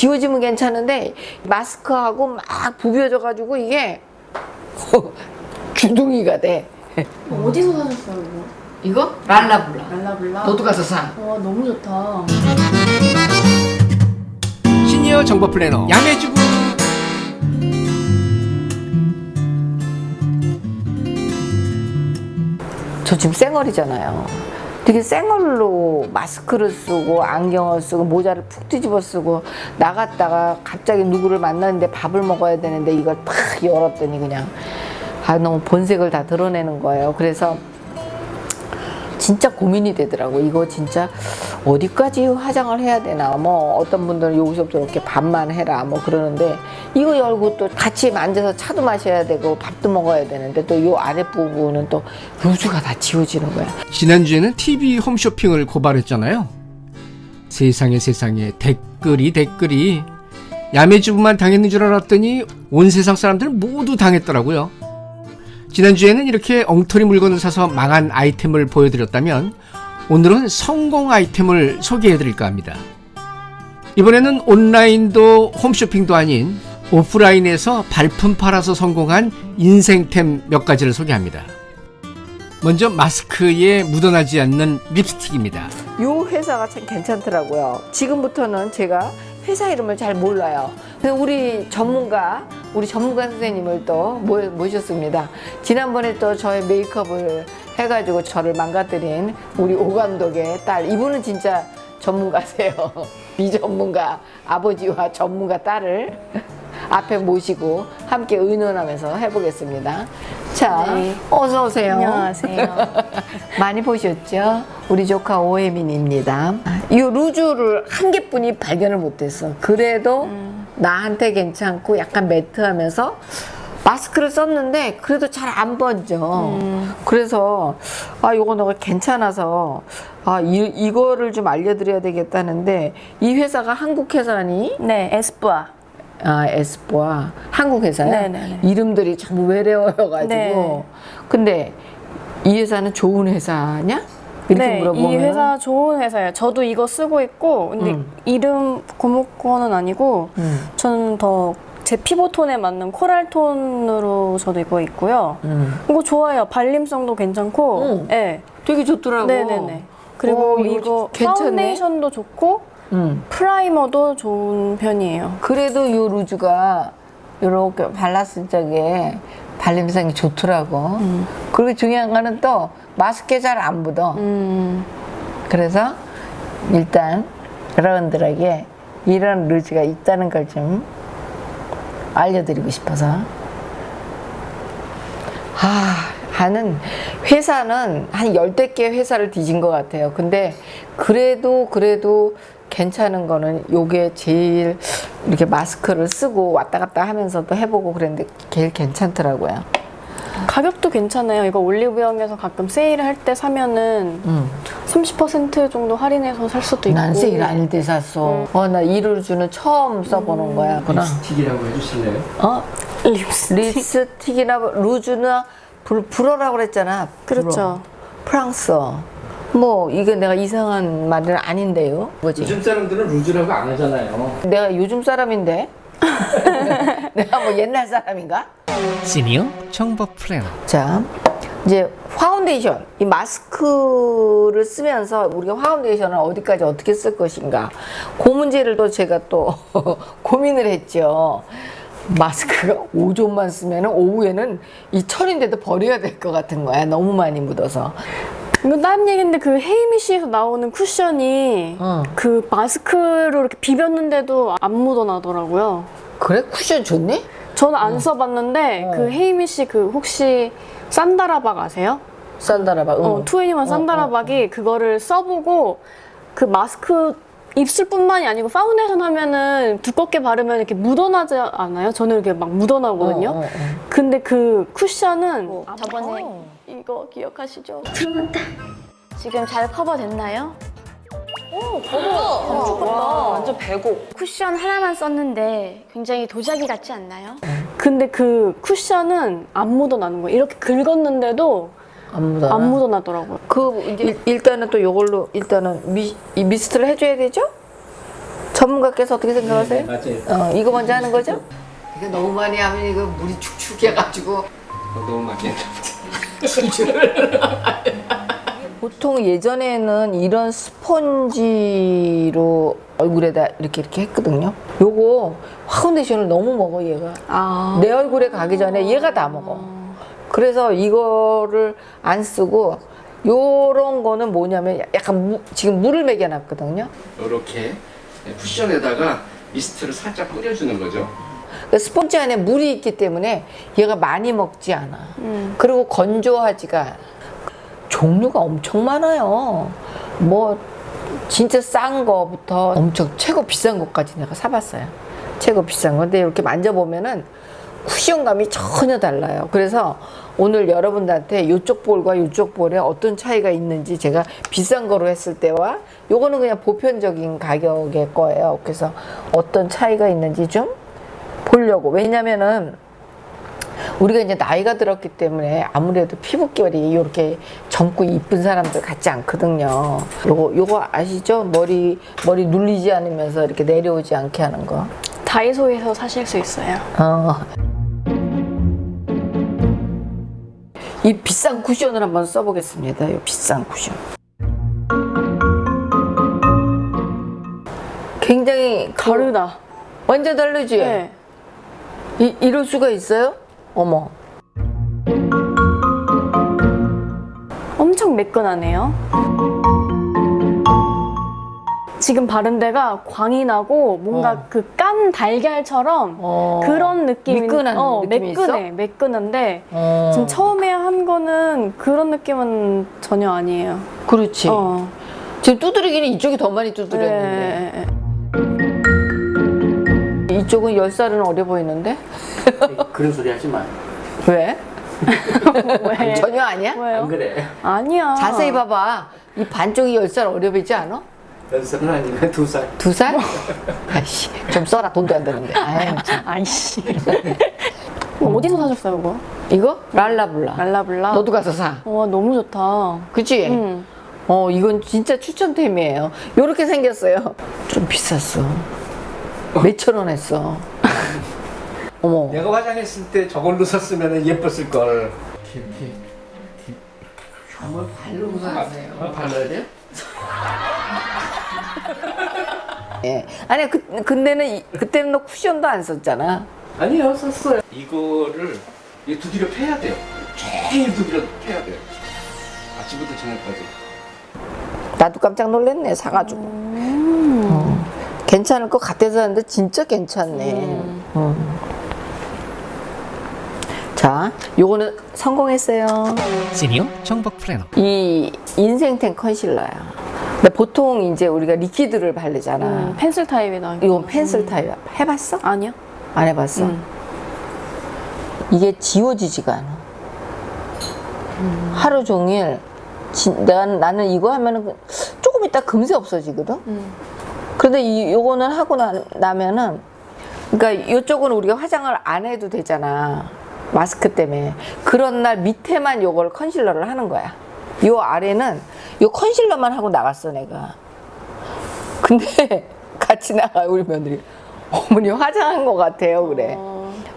지워지면 괜찮은데 마스크하고 막 부벼져가지고 이게 주둥이가 돼. 어디서 사셨어요 이거? 이거 랄라블라. 랄라블라. 너도 가서 사. 와 너무 좋다. 시니어 정보 플래너 양해주부 저 지금 쌩얼이잖아요. 되게 쌩얼로 마스크를 쓰고 안경을 쓰고 모자를 푹 뒤집어 쓰고 나갔다가 갑자기 누구를 만났는데 밥을 먹어야 되는데 이걸 탁 열었더니 그냥 아 너무 본색을 다 드러내는 거예요. 그래서 진짜 고민이 되더라고. 이거 진짜 어디까지 화장을 해야 되나. 뭐 어떤 분들은 여기서부터 이렇게 반만 해라. 뭐 그러는데 이거 열고 또 같이 앉아서 차도 마셔야 되고 밥도 먹어야 되는데 또 요 아랫부분은 또 루즈가 다 지워지는 거야. 지난주에는 TV 홈쇼핑을 고발했잖아요 세상에 세상에 댓글이 댓글이 야매주부만 당했는 줄 알았더니 온 세상 사람들은 모두 당했더라고요 지난주에는 이렇게 엉터리 물건을 사서 망한 아이템을 보여드렸다면 오늘은 성공 아이템을 소개해드릴까 합니다 이번에는 온라인도 홈쇼핑도 아닌 오프라인에서 발품 팔아서 성공한 인생템 몇 가지를 소개합니다 먼저 마스크에 묻어나지 않는 립스틱입니다. 요 회사가 참 괜찮더라고요. 지금부터는 제가 회사 이름을 잘 몰라요. 우리 전문가, 우리 전문가 선생님을 또 모- 모셨습니다. 지난번에 또 저의 메이크업을 해가지고 저를 망가뜨린 우리 오 감독의 딸. 이분은 진짜 전문가세요. 비전문가 아버지와 전문가 딸을 앞에 모시고 함께 의논하면서 해보겠습니다. 자, 네. 어서 오세요. 안녕하세요. 많이 보셨죠? 우리 조카 오혜민입니다. 이 루즈를 한 개뿐이 발견을 못했어. 그래도 나한테 괜찮고 약간 매트하면서 마스크를 썼는데 그래도 잘 안 번져. 그래서 아 이거 너가 괜찮아서 아 이, 이거를 좀 알려드려야 되겠다는데 이 회사가 한국 회사니? 네 에스쁘아. 아, 에스포아 한국 회사야. 네네네. 이름들이 전부 외래어여가지고. 네. 근데 이 회사는 좋은 회사냐? 이렇게 네, 물어보면 이 회사 좋은 회사예요. 저도 이거 쓰고 있고, 근데 음. 이름 고무권은 아니고, 음, 저는 더 제 피부 톤에 맞는 코랄 톤으로 저도 입고 있고요. 음. 이거 좋아요. 발림성도 괜찮고, 음. 네, 되게 좋더라고. 네네네. 그리고 어, 이거 이거. 파운데이션도 좋고, 음. 프라이머도 좋은 편이에요. 그래도 요 루즈가 이렇게 발랐을 적에 발림성이 좋더라고. 그리고 중요한 거는 또 마스크에 잘 안 묻어. 음, 그래서 일단 여러분들에게 이런 루즈가 있다는 걸 좀 알려드리고 싶어서 아, 하는 회사는 한 열댓 개 회사를 뒤진 것 같아요. 근데 그래도 그래도 괜찮은 거는 요게 제일 이렇게 마스크를 쓰고 왔다 갔다 하면서도 해보고 그랬는데 제일 괜찮더라고요. 가격도 괜찮아요. 이거 올리브영에서 가끔 세일을 할때 사면은 음. 30% 정도 할인해서 살 수도 있고. 난 세일 아닐 때 샀어. 어, 나 이 루즈는 처음 써보는 거야. 그나 립스틱이라고 해주실래요? 어? 립스틱. 립스틱이나 루즈나 불, 불어라고 그랬잖아. 불어. 그렇죠. 프랑스. 뭐 이게 내가 이상한 말은 아닌데요. 뭐지? 요즘 사람들은 루즈라고 안 하잖아요. 내가 요즘 사람인데. 내가 뭐 옛날 사람인가? 시니어 정보 플래너 자, 이제 파운데이션. 이 마스크를 쓰면서 우리가 파운데이션을 어디까지 어떻게 쓸 것인가. 그 문제를 또 제가 또 고민을 했죠. 마스크가 오전만 쓰면 오후에는 이 철인데도 버려야 될 것 같은 거야. 너무 많이 묻어서. 이건 다른 얘기인데 그 헤이미시에서 나오는 쿠션이 어. 그 마스크로 이렇게 비볐는데도 안 묻어나더라고요. 그래? 쿠션 좋네? 저는 안 써봤는데 어. 그 헤이미시 그 혹시 산다라박 아세요? 산다라박. 응. 어, 투애니원 산다라박이 그거를 써보고 그 마스크 입술뿐만이 아니고 파운데이션 하면은 두껍게 바르면 이렇게 묻어나지 않아요? 저는 이렇게 막 묻어나거든요. 어, 어, 어. 근데 그 쿠션은 저번에 어. 이거 기억하시죠? 들어갔다. 지금 잘 커버됐나요? 와. 완전 배고. 쿠션 하나만 썼는데 굉장히 도자기 같지 않나요? 근데 그 쿠션은 안 묻어나는 거예요. 이렇게 긁었는데도 안 묻어. 안 묻어나더라고요. 그 이제 일, 단은또 요걸로 일단은 미, 이 미스트를 해줘야 되죠? 전문가께서 어떻게 생각하세요? 네, 맞아요. 어, 이거 먼저 하는 거죠? 이거 너무 많이 하면 이거 물이 축축해가지고 너무 많이 했다. 보통 예전에는 이런 스펀지로 얼굴에다 이렇게 이렇게 했거든요. 요거 파운데이션을 너무 먹어 얘가. 아. 내 얼굴에 가기 전에 얘가 다 먹어. 그래서 이거를 안 쓰고 요런 거는 뭐냐면 약간 무- 지금 물을 먹여놨거든요. 이렇게 쿠션에다가 미스트를 살짝 뿌려주는 거죠. 그 스펀지 안에 물이 있기 때문에 얘가 많이 먹지 않아. 그리고 건조하지가. 종류가 엄청 많아요. 뭐 진짜 싼 거부터 엄청 최고 비싼 것까지 내가 사봤어요. 최고 비싼 건데 이렇게 만져보면은 쿠션감이 전혀 달라요. 그래서 오늘 여러분들한테 이쪽 볼과 이쪽 볼에 어떤 차이가 있는지 제가 비싼 거로 했을 때와 요거는 그냥 보편적인 가격의 거예요. 그래서 어떤 차이가 있는지 좀 보려고. 왜냐면은 우리가 이제 나이가 들었기 때문에 아무래도 피부결이 이렇게 젊고 이쁜 사람들 같지 않거든요. 요거 요거 아시죠? 머리 머리 눌리지 않으면서 이렇게 내려오지 않게 하는 거. 다이소에서 사실 수 있어요. 어. 이 비싼 쿠션을 한번 써보겠습니다. 이 비싼 쿠션. 굉장히 그- 다르다. 완전 다르지? 네. 이, 이럴 수가 있어요? 어머. 엄청 매끈하네요. 지금 바른 데가 광이 나고 뭔가 어. 그깐 달걀처럼 어. 그런 느낌이 미끈한 어, 느낌이 매끈해 매끈한데 어. 지금 처음에 한 거는 그런 느낌은 전혀 아니에요. 그렇지. 어. 지금 두드리기는 이쪽이 더 많이 두드렸는데. 네. 이쪽은 10살은 어려 보이는데? 그런 소리 하지 마. 왜? 왜? 전혀 아니야? 왜요? 그래. 아니야. 자세히 봐봐. 이 반쪽이 10살 어려 보이지 않아? 연습은 아니면 두 살. 두 살? 아이씨, 좀 써라. 돈도 안 되는데. 아이씨. 어, 어디서 사셨어요, 그거? 이거? 랄라블라. 랄라블라. 너도 가서 사. 와 너무 좋다. 그치? 응. 어, 이건 진짜 추천템이에요. 요렇게 생겼어요. 좀 비쌌어. 몇천 원 했어. 어머. 내가 화장했을 때 저걸로 썼으면 예뻤을 걸. 깊이. 한번 바르고 가세요. 어, 발라야 돼? 예. 아니, 그, 근데는, 이- 그때는 너 쿠션도 안 썼잖아. 아니요, 썼어요. 이거를 이 두드려 패야 돼요. 제일 두드려 패야 돼요. 아침부터 저녁까지. 나도 깜짝 놀랐네, 사가지고. 어. 괜찮을 것 같아서 하는데 진짜 괜찮네. 음. 자, 요거는 성공했어요. 시니어 정보 플래너. 이 인생템 컨실러야. 근데 보통 이제 우리가 liquid를 바르잖아. 음, 펜슬 타입이다. 이건 펜슬 타입이야. 해봤어? 아니요. 안 해봤어? 음. 이게 지워지지가 않아. 하루 종일 진, 내가 나는 이거 하면은 그- 조금 있다 금세 없어지거든. 그런데 이 요거는 하고 나, 나면은 그러니까 이쪽은 우리가 화장을 안 해도 되잖아. 마스크 때문에. 그런 날 밑에만 요걸 컨실러를 하는 거야. 요 아래는 요 컨실러만 하고 나갔어 내가. 근데 같이 나가 우리 며느리. 어머니 화장한 것 같아요 그래.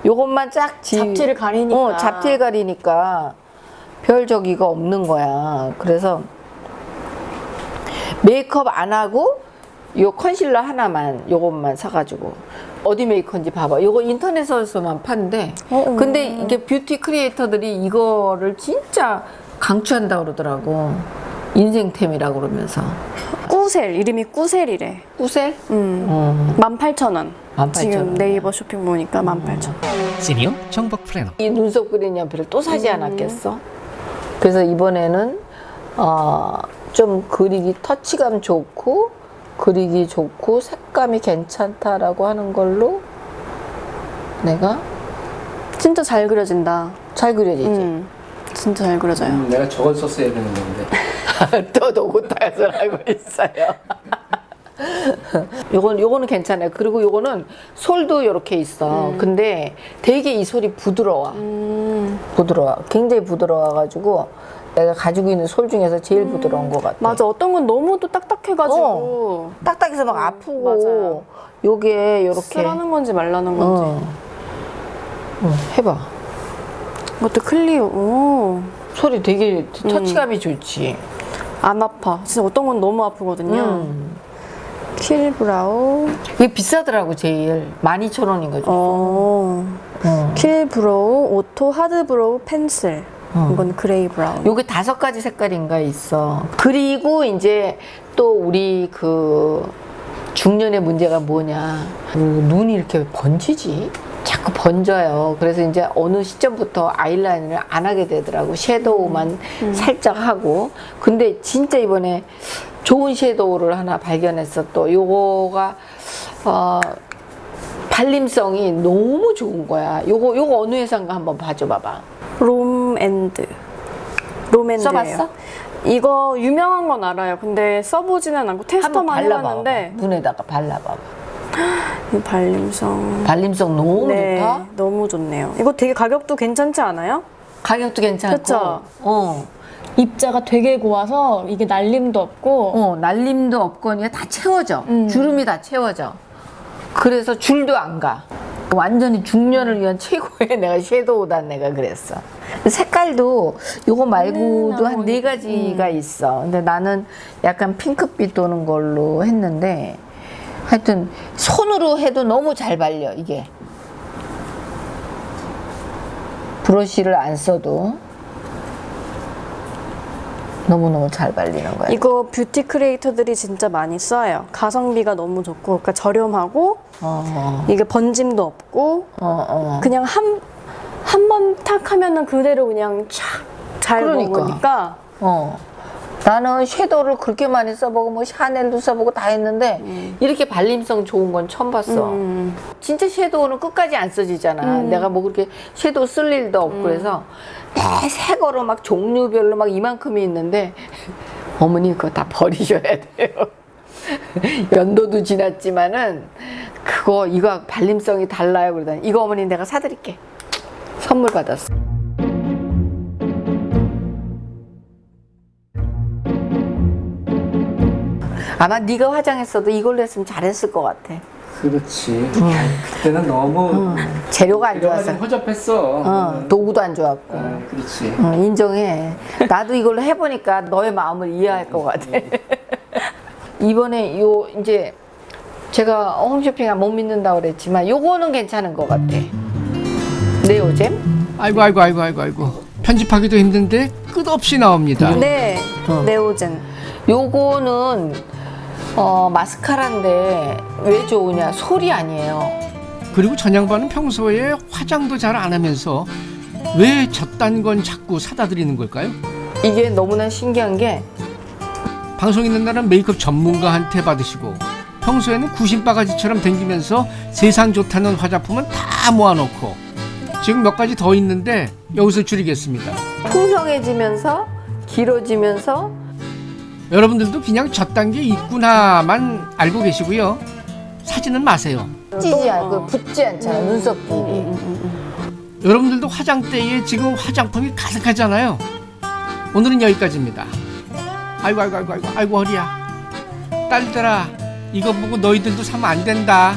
요것만 쫙 지... 잡티를 가리니까. 어, 잡티를 가리니까 별 저기가 없는 거야. 그래서 메이크업 안 하고 요 컨실러 하나만 요것만 사가지고 어디 메이커인지 봐봐. 요거 인터넷에서만 파는데 어, 근데 이게 뷰티 크리에이터들이 이거를 진짜 강추한다 그러더라고. 인생템이라고 그러면서 꾸셀 이름이 꾸셀이래. 꾸셀? 음. 어. 18,000원. 18,000원. 지금 네이버 쇼핑 보니까 18,000원. 시니어 정복 플래너. 이 눈썹 그린 연필을 또 사지 않았겠어? 그래서 이번에는 어, 좀 그리기 터치감 좋고 그리기 좋고 색감이 괜찮다라고 하는 걸로 내가 진짜 잘 그려진다. 잘 그려지지. 음. 진짜 잘 그려져요. 음, 내가 저걸 썼어야 되는 건데. 또 노고타에서 알고 있어요. 요건 요거는 괜찮아요. 그리고 요거는 솔도 이렇게 있어. 근데 되게 이 솔이 부드러워. 음. 부드러워. 굉장히 부드러워가지고 내가 가지고 있는 솔 중에서 제일 부드러운 것 같아. 맞아. 어떤 건 너무 또 딱딱해가지고 딱딱해서 막 아프고 맞아요. 요게 요렇게 쓰라는 건지 말라는 건지. 어. 어, 해봐. 이것도 클리오. 오. 소리 되게 음. 터치감이 좋지. 안 아파. 진짜 어떤 건 너무 아프거든요. 음. Kill Brow. 이게 비싸더라고 제일 12,000원인 거죠. 어. 어. Kill Brow, auto hard brow pencil. 어. 이건 gray brown. 요게 다섯 가지 색깔인가 있어. 그리고 이제 또 우리 그 중년의 문제가 뭐냐. 그 눈이 이렇게 번지지? 자꾸 번져요. 그래서 이제 어느 시점부터 아이라인을 안 하게 되더라고. 섀도우만 살짝 하고. 근데 진짜 이번에 좋은 섀도우를 하나 발견했어. 또 요거가 어 발림성이 너무 좋은 거야. 요거 요거 어느 회사인가 한번 봐줘 봐봐. 롬앤드. 롬앤드예요. 써봤어? 이거 유명한 건 알아요. 근데 써보지는 않고 테스터만. 해봤는데 눈에다가 발라봐. 이 발림성. 발림성 너무 네, 좋다. 너무 좋네요. 이거 되게 가격도 괜찮지 않아요? 가격도 괜찮고. 그쵸? 어. 입자가 되게 고와서 이게 날림도 없고 어, 날림도 없거니 다 채워져. 음. 주름이 다 채워져. 그래서 줄도 안 가. 완전히 중년을 위한 최고의 내가 섀도우다 내가 그랬어. 색깔도 요거 말고도 한 네 가지가 있어. 근데 나는 약간 핑크빛 도는 걸로 했는데 하여튼 손으로 해도 너무 잘 발려 이게. 브러쉬를 안 써도 너무너무 잘 발리는 거야. 이거 뷰티 크리에이터들이 진짜 많이 써요. 가성비가 너무 좋고 그러니까 저렴하고 어, 이게 번짐도 없고 어, 어. 그냥 한 한 번 탁 하면은 그대로 그냥 촥잘 그러니까. 먹으니까 어. 나는 섀도우를 그렇게 많이 써보고 뭐 샤넬도 써보고 다 했는데 이렇게 발림성 좋은 건 처음 봤어. 음. 진짜 섀도우는 끝까지 안 써지잖아. 내가 뭐 그렇게 섀도우 쓸 일도 없고 그래서 새 거로 막 종류별로 막 이만큼이 있는데 어머니 그거 다 버리셔야 돼요. 연도도 지났지만은 그거 이거 발림성이 달라요 그러더니 이거 어머니 내가 사드릴게. 선물 받았어. 아마 네가 화장했어도 이걸로 했으면 잘했을 것 같아. 그렇지. 그때는 너무 재료가 안 좋아서. 허접했어. 어, 도구도 안 좋았고. 아, 그렇지. 어, 인정해. 나도 이걸로 해보니까 너의 마음을 이해할 것 같아. 이번에 요 이제 제가 홈쇼핑 못 믿는다고 그랬지만 요거는 괜찮은 것 같아. 네오잼? 아이고 아이고 아이고 아이고 아이고 편집하기도 힘든데 끝없이 나옵니다. 네 어. 네오젠 요거는 어, 마스카라인데 왜 좋으냐? 솔이 아니에요. 그리고 전양반은 평소에 화장도 잘 안 하면서 왜 저딴 건 자꾸 사다 드리는 걸까요? 이게 너무나 신기한 게 방송 있는 날은 메이크업 전문가한테 받으시고 평소에는 구신바가지처럼 댕기면서 세상 좋다는 화장품은 다 모아놓고 지금 몇 가지 더 있는데 여기서 줄이겠습니다. 풍성해지면서 길어지면서 여러분들도 그냥 저딴 게 있구나만 알고 계시고요. 사지는 마세요. 찌지 않고 붙지 않잖아 눈썹 부분이. 여러분들도 화장대에 지금 화장품이 가득하잖아요. 오늘은 여기까지입니다. 아이고 아이고 아이고 아이고 아이고 허리야. 딸들아 이거 보고 너희들도 사면 안 된다.